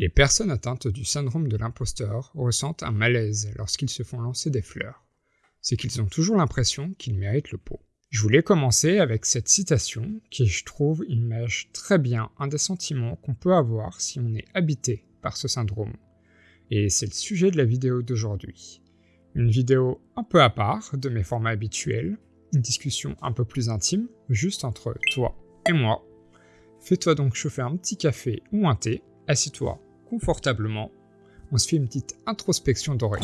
Les personnes atteintes du syndrome de l'imposteur ressentent un malaise lorsqu'ils se font lancer des fleurs. C'est qu'ils ont toujours l'impression qu'ils méritent le pot. Je voulais commencer avec cette citation qui, je trouve, image très bien un des sentiments qu'on peut avoir si on est habité par ce syndrome. Et c'est le sujet de la vidéo d'aujourd'hui. Une vidéo un peu à part de mes formats habituels, une discussion un peu plus intime, juste entre toi et moi. Fais-toi donc chauffer un petit café ou un thé, assis-toi confortablement, on se fait une petite introspection d'oreille.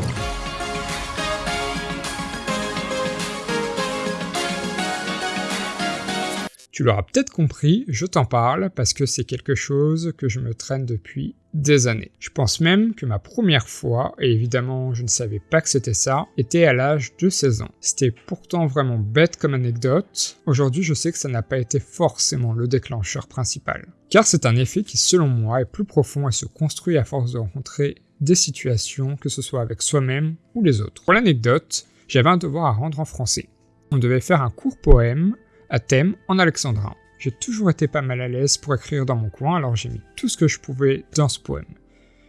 Tu l'auras peut-être compris, je t'en parle parce que c'est quelque chose que je me traîne depuis des années. Je pense même que ma première fois, et évidemment je ne savais pas que c'était ça, était à l'âge de 16 ans. C'était pourtant vraiment bête comme anecdote. Aujourd'hui je sais que ça n'a pas été forcément le déclencheur principal. Car c'est un effet qui selon moi est plus profond et se construit à force de rencontrer des situations, que ce soit avec soi-même ou les autres. Pour l'anecdote, j'avais un devoir à rendre en français. On devait faire un court poème à thème en alexandrin. J'ai toujours été pas mal à l'aise pour écrire dans mon coin, alors j'ai mis tout ce que je pouvais dans ce poème.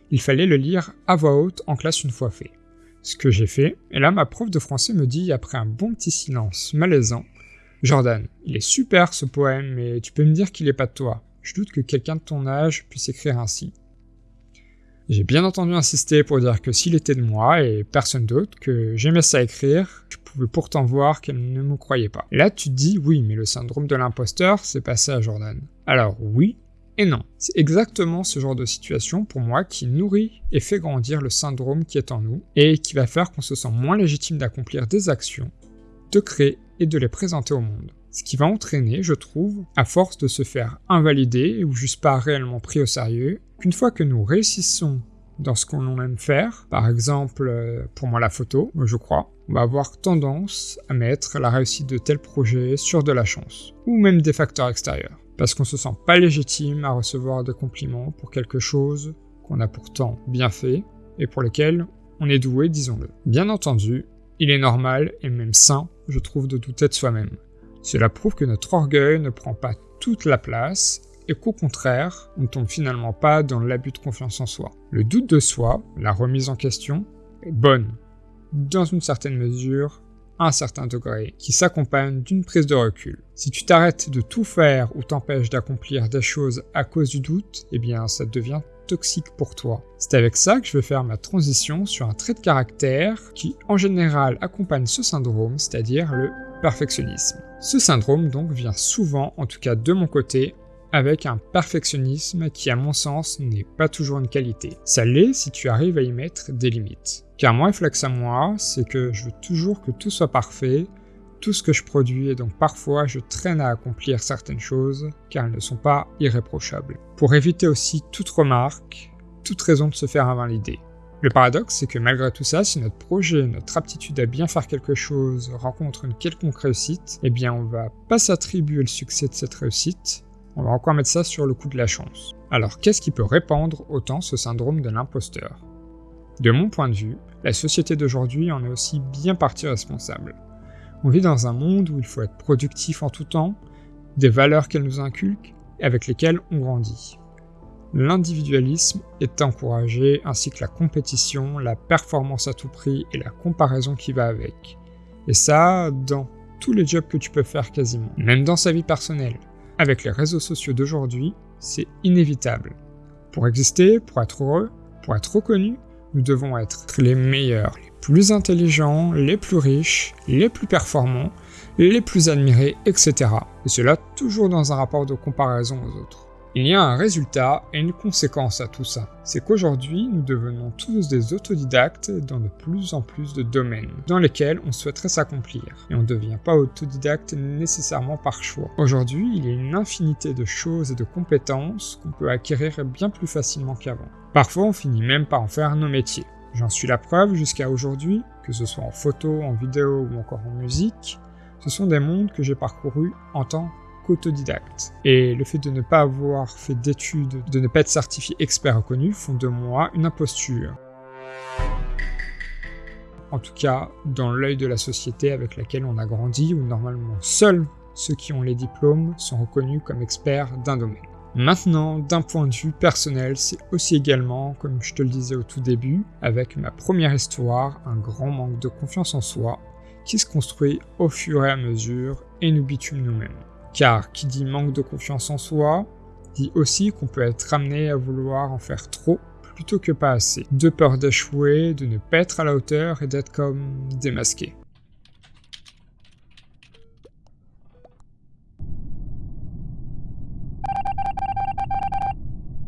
Il fallait le lire à voix haute en classe une fois fait. Ce que j'ai fait, et là ma prof de français me dit après un bon petit silence malaisant Jordan, il est super ce poème, mais tu peux me dire qu'il est pas de toi. Je doute que quelqu'un de ton âge puisse écrire ainsi. J'ai bien entendu insister pour dire que s'il était de moi et personne d'autre, que j'aimais ça écrire, je pouvais pourtant voir qu'elle ne me croyait pas. là, tu te dis, oui, mais le syndrome de l'imposteur, c'est passé à Jordan. Alors oui et non. C'est exactement ce genre de situation pour moi qui nourrit et fait grandir le syndrome qui est en nous et qui va faire qu'on se sent moins légitime d'accomplir des actions, de créer et de les présenter au monde. Ce qui va entraîner, je trouve, à force de se faire invalider ou juste pas réellement pris au sérieux, qu'une fois que nous réussissons dans ce qu'on aime faire, par exemple euh, pour moi la photo, je crois, on va avoir tendance à mettre la réussite de tel projet sur de la chance, ou même des facteurs extérieurs, parce qu'on se sent pas légitime à recevoir des compliments pour quelque chose qu'on a pourtant bien fait, et pour lequel on est doué, disons-le. Bien entendu, il est normal et même sain, je trouve, de douter de soi-même. Cela prouve que notre orgueil ne prend pas toute la place et qu'au contraire, on ne tombe finalement pas dans l'abus de confiance en soi. Le doute de soi, la remise en question, est bonne, dans une certaine mesure, à un certain degré, qui s'accompagne d'une prise de recul. Si tu t'arrêtes de tout faire ou t'empêches d'accomplir des choses à cause du doute, eh bien ça devient toxique pour toi. C'est avec ça que je vais faire ma transition sur un trait de caractère qui en général accompagne ce syndrome, c'est-à-dire le perfectionnisme. Ce syndrome donc vient souvent, en tout cas de mon côté, avec un perfectionnisme qui à mon sens n'est pas toujours une qualité. Ça l'est si tu arrives à y mettre des limites. Car mon réflexe à moi, c'est que je veux toujours que tout soit parfait, tout ce que je produis et donc parfois je traîne à accomplir certaines choses car elles ne sont pas irréprochables. Pour éviter aussi toute remarque, toute raison de se faire invalider. Le paradoxe, c'est que malgré tout ça, si notre projet, notre aptitude à bien faire quelque chose rencontre une quelconque réussite, eh bien on va pas s'attribuer le succès de cette réussite, on va encore mettre ça sur le coup de la chance. Alors qu'est-ce qui peut répandre autant ce syndrome de l'imposteur? De mon point de vue, la société d'aujourd'hui en est aussi bien partie responsable. On vit dans un monde où il faut être productif en tout temps, des valeurs qu'elle nous inculque et avec lesquelles on grandit. L'individualisme est encouragé ainsi que la compétition, la performance à tout prix et la comparaison qui va avec. Et ça, dans tous les jobs que tu peux faire quasiment, même dans sa vie personnelle. Avec les réseaux sociaux d'aujourd'hui, c'est inévitable. Pour exister, pour être heureux, pour être reconnu, nous devons être les meilleurs, les plus intelligents, les plus riches, les plus performants, les plus admirés, etc. Et cela toujours dans un rapport de comparaison aux autres. Il y a un résultat et une conséquence à tout ça. C'est qu'aujourd'hui, nous devenons tous des autodidactes dans de plus en plus de domaines dans lesquels on souhaiterait s'accomplir. Et on ne devient pas autodidacte nécessairement par choix. Aujourd'hui, il y a une infinité de choses et de compétences qu'on peut acquérir bien plus facilement qu'avant. Parfois, on finit même par en faire nos métiers. J'en suis la preuve jusqu'à aujourd'hui, que ce soit en photo, en vidéo ou encore en musique, ce sont des mondes que j'ai parcourus en tant autodidacte. Et le fait de ne pas avoir fait d'études, de ne pas être certifié expert reconnu, font de moi une imposture. En tout cas, dans l'œil de la société avec laquelle on a grandi, où normalement seuls ceux qui ont les diplômes sont reconnus comme experts d'un domaine. Maintenant, d'un point de vue personnel, c'est aussi également, comme je te le disais au tout début, avec ma première histoire, un grand manque de confiance en soi qui se construit au fur et à mesure et nous bitume nous-mêmes. Car qui dit manque de confiance en soi, dit aussi qu'on peut être amené à vouloir en faire trop plutôt que pas assez. De peur d'échouer, de ne pas être à la hauteur et d'être comme démasqué.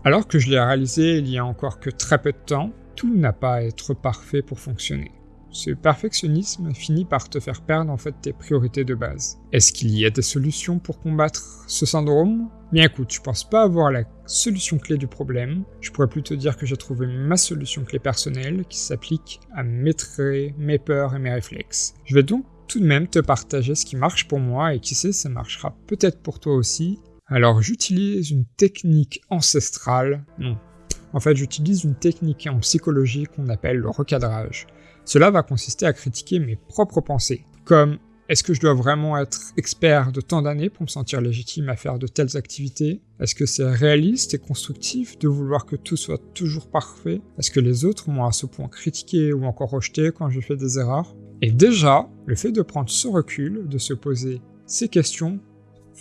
Alors que je l'ai réalisé il y a encore que très peu de temps, tout n'a pas à être parfait pour fonctionner. Ce perfectionnisme finit par te faire perdre en fait tes priorités de base. Est-ce qu'il y a des solutions pour combattre ce syndrome? Bien écoute, je pense pas avoir la solution clé du problème, je pourrais plutôt dire que j'ai trouvé ma solution clé personnelle qui s'applique à maîtriser mes peurs et mes réflexes. Je vais donc tout de même te partager ce qui marche pour moi et qui sait ça marchera peut-être pour toi aussi. Alors j'utilise une technique ancestrale, non. En fait j'utilise une technique en psychologie qu'on appelle le recadrage. Cela va consister à critiquer mes propres pensées, comme est-ce que je dois vraiment être expert de tant d'années pour me sentir légitime à faire de telles activités? Est-ce que c'est réaliste et constructif de vouloir que tout soit toujours parfait? Est-ce que les autres m'ont à ce point critiqué ou encore rejeté quand j'ai fait des erreurs? Et déjà, le fait de prendre ce recul, de se poser ces questions,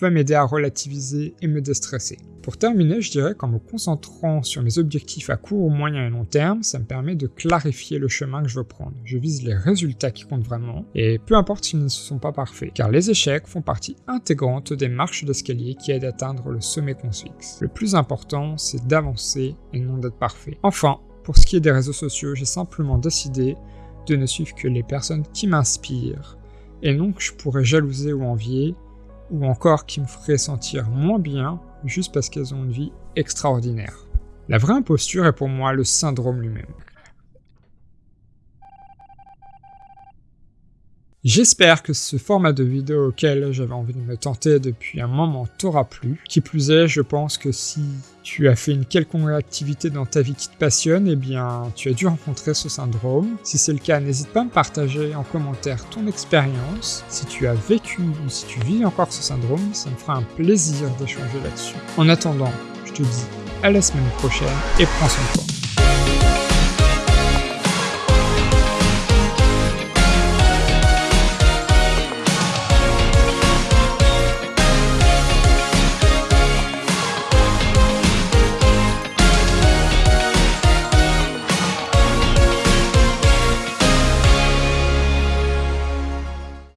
va m'aider à relativiser et me déstresser. Pour terminer, je dirais qu'en me concentrant sur mes objectifs à court, moyen et long terme, ça me permet de clarifier le chemin que je veux prendre. Je vise les résultats qui comptent vraiment, et peu importe s'ils ne sont pas parfaits, car les échecs font partie intégrante des marches d'escalier qui aident à atteindre le sommet qu'on se fixe. Le plus important, c'est d'avancer et non d'être parfait. Enfin, pour ce qui est des réseaux sociaux, j'ai simplement décidé de ne suivre que les personnes qui m'inspirent, et non que je pourrais jalouser ou envier, ou encore qui me feraient sentir moins bien juste parce qu'elles ont une vie extraordinaire. La vraie imposture est pour moi le syndrome lui-même. J'espère que ce format de vidéo auquel j'avais envie de me tenter depuis un moment t'aura plu. Qui plus est, je pense que si tu as fait une quelconque activité dans ta vie qui te passionne, eh bien tu as dû rencontrer ce syndrome. Si c'est le cas, n'hésite pas à me partager en commentaire ton expérience. Si tu as vécu ou si tu vis encore ce syndrome, ça me fera un plaisir d'échanger là-dessus. En attendant, je te dis à la semaine prochaine et prends soin de toi.